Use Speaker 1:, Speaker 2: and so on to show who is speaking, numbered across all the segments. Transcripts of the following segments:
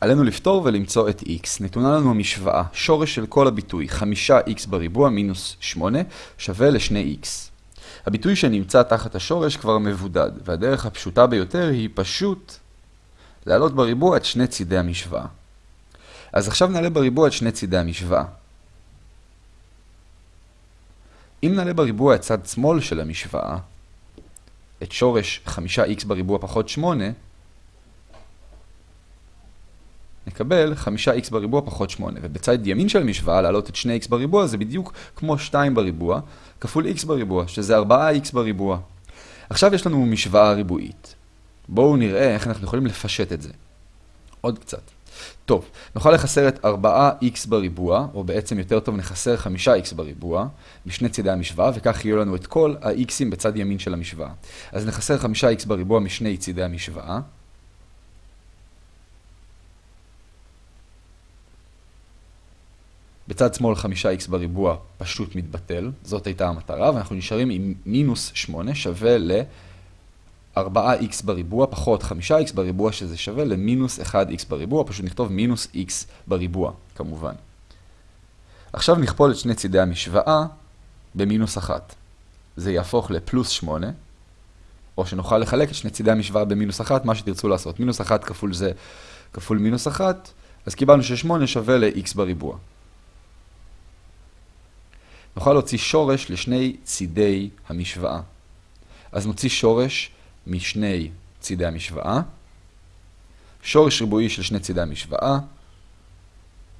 Speaker 1: עלינו לפתור ולמצוא את x. נתונה לנו המשוואה, שורש של כל הביטוי, 5x בריבוע מינוס 8 שווה ל-2x. הביטוי שנמצא תחת השורש כבר מבודד, והדרך הפשוטה ביותר היא פשוט להעלות בריבוע את שני צידי המשוואה. אז עכשיו נעלה בריבוע את שני צידי המשוואה. אם נעלה בריבוע את צד שמאל של המשוואה, את שורש 5x בריבוע פחות 8, נקבל 5x בריבוע פחות 8. ובצד ימין של המשוואה, להעלות את 2x בריבוע, זה בדיוק כמו 2 בריבוע, כפול x בריבוע, שזה 4x בריבוע. עכשיו יש לנו משוואה ריבועית. בואו נראה איך אנחנו יכולים לפשט את זה. עוד קצת. טוב, נוכל לחסר את 4x בריבוע, או בעצם יותר טוב נחסר 5x בריבוע, משני צידי המשוואה, וכך יהיו לנו את כל ה-x'ים בצד ימין של המשוואה. אז נחסר 5x בריבוע משני צידי המשוואה. בצד שמאל 5x בריבוע פשוט מתבטל, זאת הייתה המטרה, ואנחנו נשארים עם מינוס 8 שווה ל-4x בריבוע פחות 5x בריבוע, שזה שווה למינוס 1x בריבוע, פשוט נכתוב מינוס x בריבוע, כמובן. עכשיו נכפול את שני צידי המשוואה במינוס 1. זה יהפוך לפלוס 8, או שנוכל לחלק את שני צידי המשוואה במינוס 1, מה שתרצו לעשות. מינוס 1 כפול זה כפול מינוס 1, אז קיבלנו ש-8 שווה ל-x בריבוע. נוכל להוציא שורש לשני צידי המשוואה. אז נוציא שורש משני צידי המשוואה, שורש ריבועי של שני צידי המשוואה,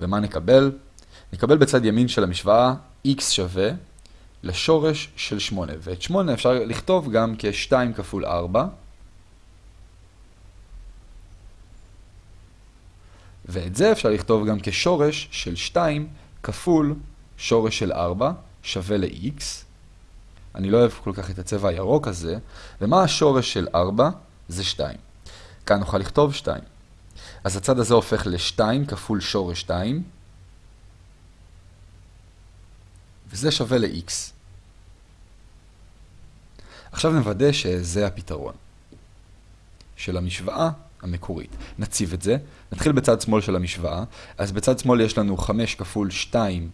Speaker 1: ומה נקבל? נקבל בצד ימין של המשוואה x שווה לשורש של 8, ואת 8 אפשר לכתוב גם כ-2 כפול 4, ואת זה אפשר לכתוב גם כשורש של 2 כפול שורש של 4 שווה ל-x. אני לא אוהב כל כך את הצבע הירוק הזה. ומה השורש של 4? זה 2. כאן נוכל לכתוב 2. אז הצד הזה הופך ל-2 כפול שורש 2. וזה שווה ל-x. עכשיו נוודא שזה הפתרון של המשוואה המקורית. נציב את זה, נתחיל בצד שמאל של המשוואה, אז בצד שמאל יש לנו 5 כפול 2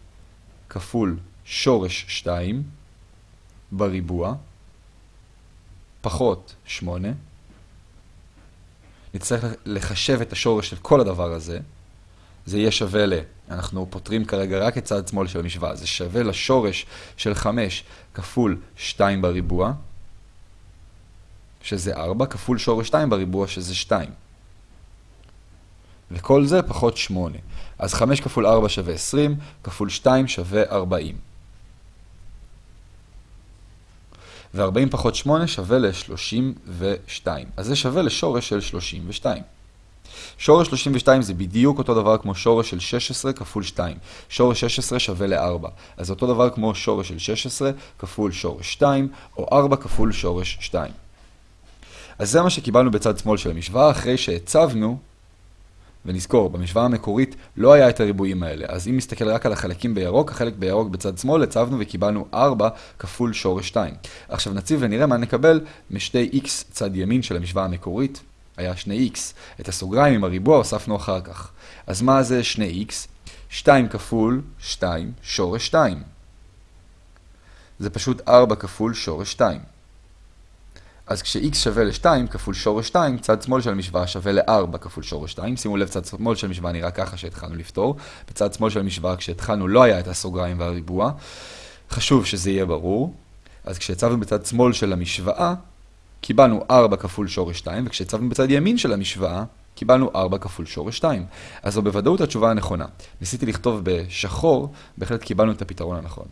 Speaker 1: כפול שורש 2 בריבוע, פחות 8. נצטרך לחשב את השורש של כל הדבר הזה. זה יהיה שווה ל... אנחנו פותרים כרגע רק את צד שמאל של המשוואה. זה שווה לשורש של 5 כפול 2 בריבוע, שזה 4, כפול שורש 2 בריבוע, שזה 2. וכל זה פחות 8. אז 5 כפול 4 שווה 20, כפול 2 שווה 40. ו-40 פחות 8 שווה ל-32. אז זה שווה לשורש של 32. שורש 32 זה בדיוק אותו דבר כמו שורש של 16 כפול 2. שורש 16 שווה ל-4. אז אותו דבר כמו שורש של 16 כפול שורש 2, או 4 כפול שורש 2. אז זה מה שקיבלנו בצד שמאל של המשוואה, אחרי שהצבנו ונזכור, במשוואה המקורית לא היה את הריבועים האלה, אז אם נסתכל רק על החלקים בירוק, החלק בירוק בצד שמאל, הצבנו וקיבלנו 4 כפול שורש 2. עכשיו נציב ונראה מה נקבל משתי x צד ימין של המשוואה המקורית, היה 2x. את הסוגריים עם הריבוע הוספנו אחר כך. אז מה זה 2x? 2 כפול 2 שורש 2. זה פשוט 4 כפול שורש 2. אז כש-x שווה ל-2 כפול שורש 2, צד שמאל של המשוואה שווה ל-4 כפול שורש 2. שימו לב, צד שמאל של המשוואה נראה ככה שהתחלנו לפתור. בצד שמאל של המשוואה, כשהתחלנו, לא היה את הסוגריים והריבוע. חשוב שזה יהיה ברור. אז כשהצבנו בצד שמאל של המשוואה, קיבלנו 4 כפול שורש 2, וכשהצבנו בצד ימין של המשוואה, קיבלנו 4 כפול שורש 2. אז זו בוודאות התשובה הנכונה. ניסיתי לכתוב בשחור, בהחלט קיבלנו את הפתרון הנכון.